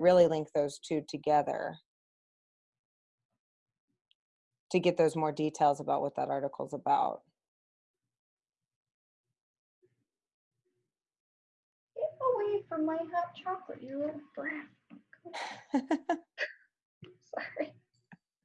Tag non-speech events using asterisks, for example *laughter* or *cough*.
really link those two together to get those more details about what that article's about. Get away from my hot chocolate, you little brat. *laughs* *laughs*